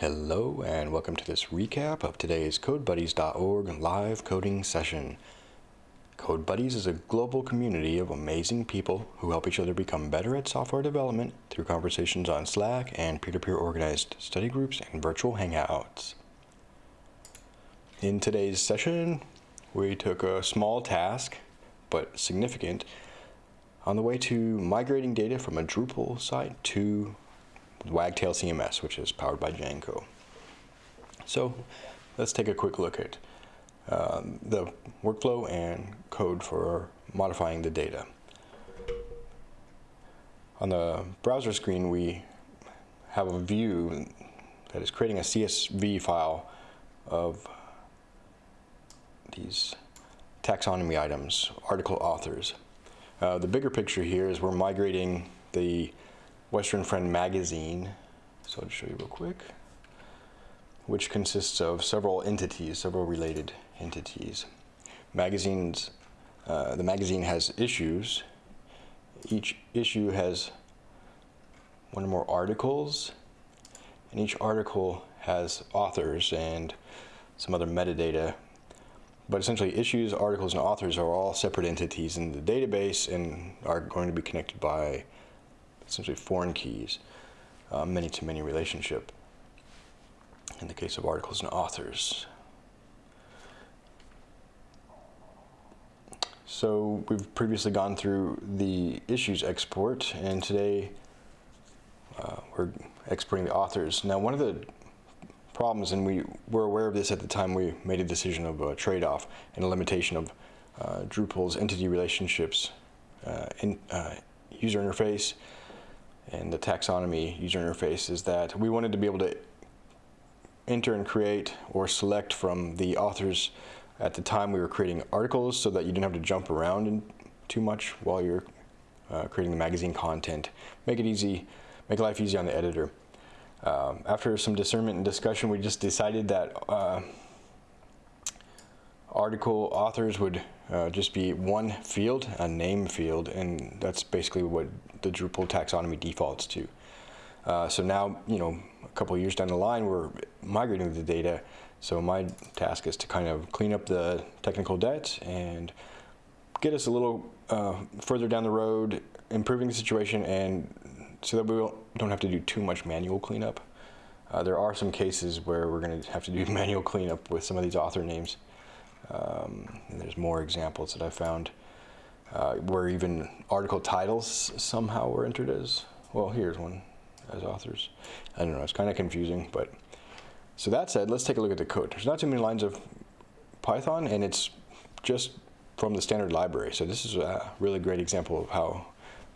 Hello and welcome to this recap of today's CodeBuddies.org live coding session. CodeBuddies is a global community of amazing people who help each other become better at software development through conversations on Slack and peer-to-peer -peer organized study groups and virtual hangouts. In today's session, we took a small task, but significant, on the way to migrating data from a Drupal site to Wagtail CMS, which is powered by Django. So let's take a quick look at um, the workflow and code for modifying the data. On the browser screen, we have a view that is creating a CSV file of these taxonomy items, article authors. Uh, the bigger picture here is we're migrating the Western Friend magazine. So I'll just show you real quick, which consists of several entities, several related entities. Magazines, uh, the magazine has issues. Each issue has one or more articles, and each article has authors and some other metadata. But essentially, issues, articles, and authors are all separate entities in the database and are going to be connected by essentially foreign keys, uh, many-to-many relationship in the case of articles and authors. So we've previously gone through the issues export, and today uh, we're exporting the authors. Now, one of the problems, and we were aware of this at the time we made a decision of a trade-off and a limitation of uh, Drupal's entity relationships uh, in uh, user interface and the taxonomy user interface is that we wanted to be able to enter and create or select from the authors at the time we were creating articles so that you didn't have to jump around too much while you're uh, creating the magazine content. Make it easy, make life easy on the editor. Um, after some discernment and discussion, we just decided that uh, article authors would uh, just be one field, a name field, and that's basically what the Drupal taxonomy defaults to. Uh, so now, you know, a couple years down the line, we're migrating the data. So my task is to kind of clean up the technical debt and get us a little uh, further down the road, improving the situation, and so that we don't have to do too much manual cleanup. Uh, there are some cases where we're going to have to do manual cleanup with some of these author names. Um, and there's more examples that I found uh, where even article titles somehow were entered as, well, here's one as authors. I don't know, it's kind of confusing, but so that said, let's take a look at the code. There's not too many lines of Python, and it's just from the standard library. So this is a really great example of how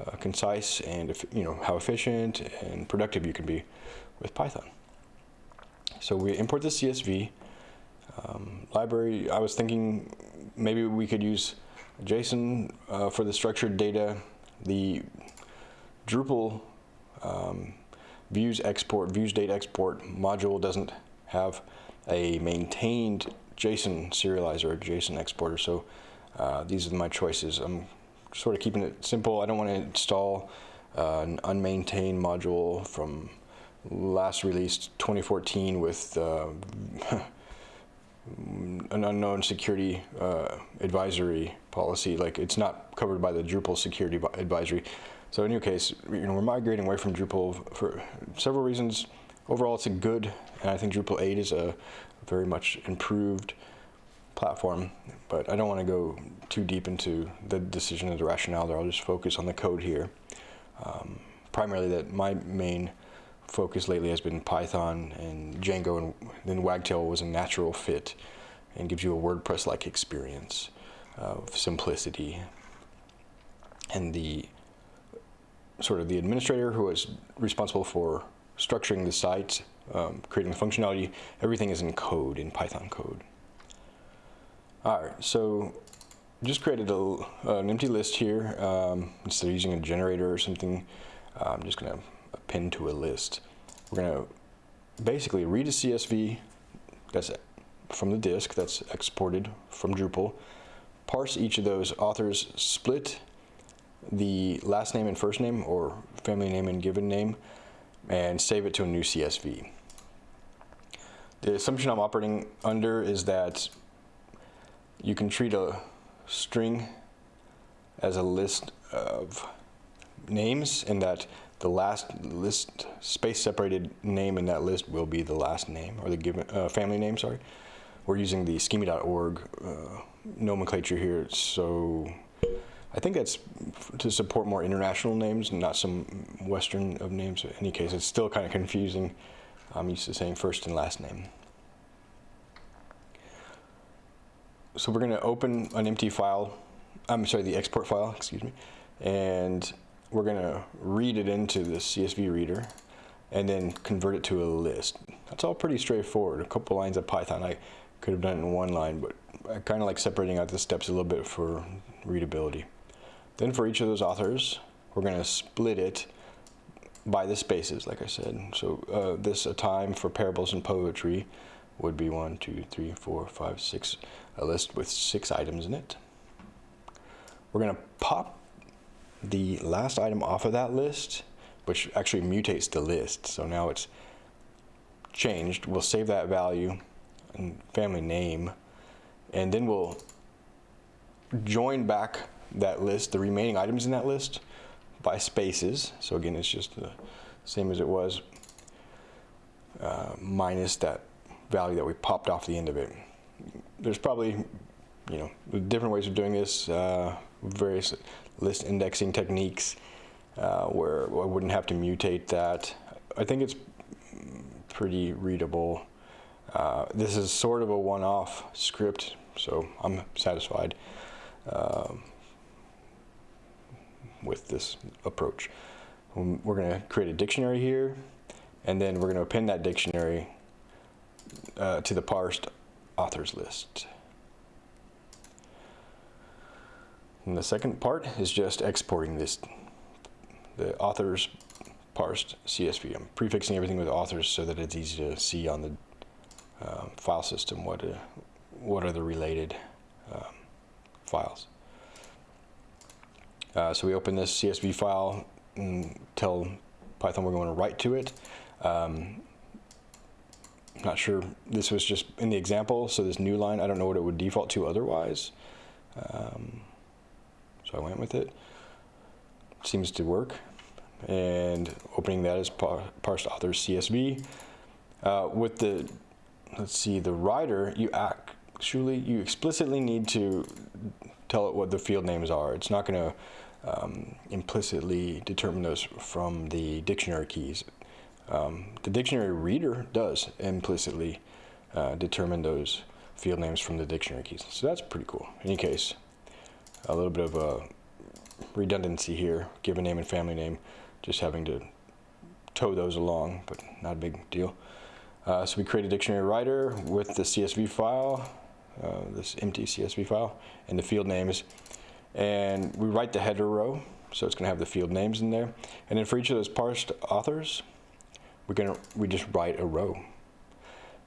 uh, concise and you know how efficient and productive you can be with Python. So we import the CSV um, library, I was thinking maybe we could use JSON uh, for the structured data. The Drupal um, views export, views data export module doesn't have a maintained JSON serializer or JSON exporter. So uh, these are my choices. I'm sort of keeping it simple. I don't want to install uh, an unmaintained module from last released 2014 with uh, an unknown security uh, advisory policy. Like it's not covered by the Drupal security advisory. So in your case, you know, we're migrating away from Drupal for several reasons. Overall, it's a good, and I think Drupal 8 is a very much improved platform, but I don't want to go too deep into the decision of the rationale there. I'll just focus on the code here. Um, primarily that my main focus lately has been Python and Django, and then Wagtail was a natural fit and gives you a WordPress-like experience of simplicity. And the sort of the administrator who is responsible for structuring the site, um, creating the functionality, everything is in code, in Python code. All right, so just created a, an empty list here. Um, instead of using a generator or something, uh, I'm just gonna append to a list. We're going to basically read a CSV that's from the disk that's exported from Drupal, parse each of those authors, split the last name and first name or family name and given name, and save it to a new CSV. The assumption I'm operating under is that you can treat a string as a list of names and that the last list space separated name in that list will be the last name or the given uh, family name sorry. We're using the schema.org uh, nomenclature here so I think that's to support more international names not some western of names. In any case it's still kind of confusing. I'm used to saying first and last name. So we're going to open an empty file I'm sorry the export file excuse me and we're going to read it into the CSV reader and then convert it to a list. That's all pretty straightforward. A couple lines of Python. I could have done it in one line, but I kind of like separating out the steps a little bit for readability. Then for each of those authors, we're going to split it by the spaces, like I said. So uh, this a time for parables and poetry would be one, two, three, four, five, six, a list with six items in it. We're going to pop the last item off of that list, which actually mutates the list. So now it's changed. We'll save that value and family name, and then we'll join back that list, the remaining items in that list, by spaces. So again, it's just the same as it was, uh, minus that value that we popped off the end of it. There's probably, you know, different ways of doing this, uh, various list indexing techniques uh, where I wouldn't have to mutate that. I think it's pretty readable. Uh, this is sort of a one-off script, so I'm satisfied um, with this approach. Um, we're going to create a dictionary here, and then we're going to append that dictionary uh, to the parsed authors list. And the second part is just exporting this, the authors parsed CSV. I'm prefixing everything with authors so that it's easy to see on the uh, file system what, uh, what are the related um, files. Uh, so we open this CSV file and tell Python we're going to write to it. Um, not sure, this was just in the example, so this new line, I don't know what it would default to otherwise. Um, so I went with it. Seems to work. And opening that as par parsed authors CSV. Uh, with the, let's see, the writer, you actually, you explicitly need to tell it what the field names are. It's not going to um, implicitly determine those from the dictionary keys. Um, the dictionary reader does implicitly uh, determine those field names from the dictionary keys. So that's pretty cool. In any case, a little bit of a redundancy here, given name and family name, just having to tow those along, but not a big deal. Uh, so we create a dictionary writer with the CSV file, uh, this empty CSV file, and the field names. And we write the header row, so it's gonna have the field names in there. And then for each of those parsed authors, we're gonna, we just write a row.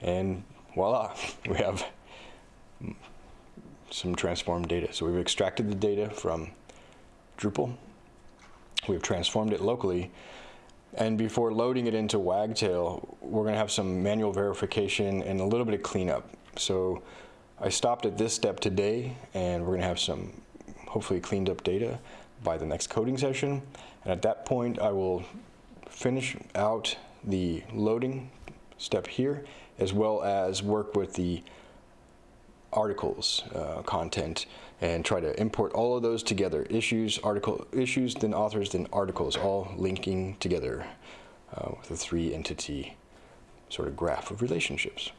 And voila, we have some transformed data. So we've extracted the data from Drupal. We've transformed it locally. And before loading it into Wagtail, we're going to have some manual verification and a little bit of cleanup. So I stopped at this step today, and we're going to have some hopefully cleaned up data by the next coding session. And at that point, I will finish out the loading step here, as well as work with the articles uh, content and try to import all of those together. Issues, article, issues, then authors, then articles, all linking together uh, with a three entity sort of graph of relationships.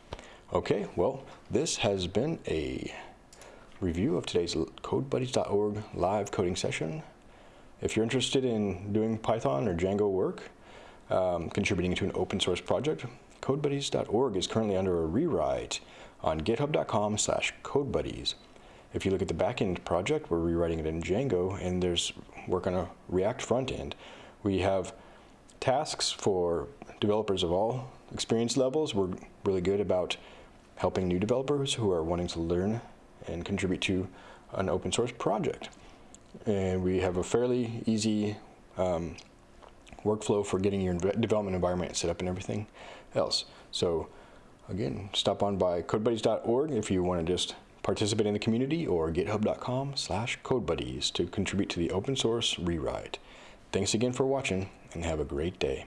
Okay, well, this has been a review of today's CodeBuddies.org live coding session. If you're interested in doing Python or Django work, um, contributing to an open source project, CodeBuddies.org is currently under a rewrite on github.com slash codebuddies. If you look at the backend project, we're rewriting it in Django, and there's work on a React front end. We have tasks for developers of all experience levels. We're really good about helping new developers who are wanting to learn and contribute to an open source project. And we have a fairly easy um, workflow for getting your development environment set up and everything else. So again, stop on by codebuddies.org if you want to just participate in the community or github.com slash codebuddies to contribute to the open source rewrite. Thanks again for watching and have a great day.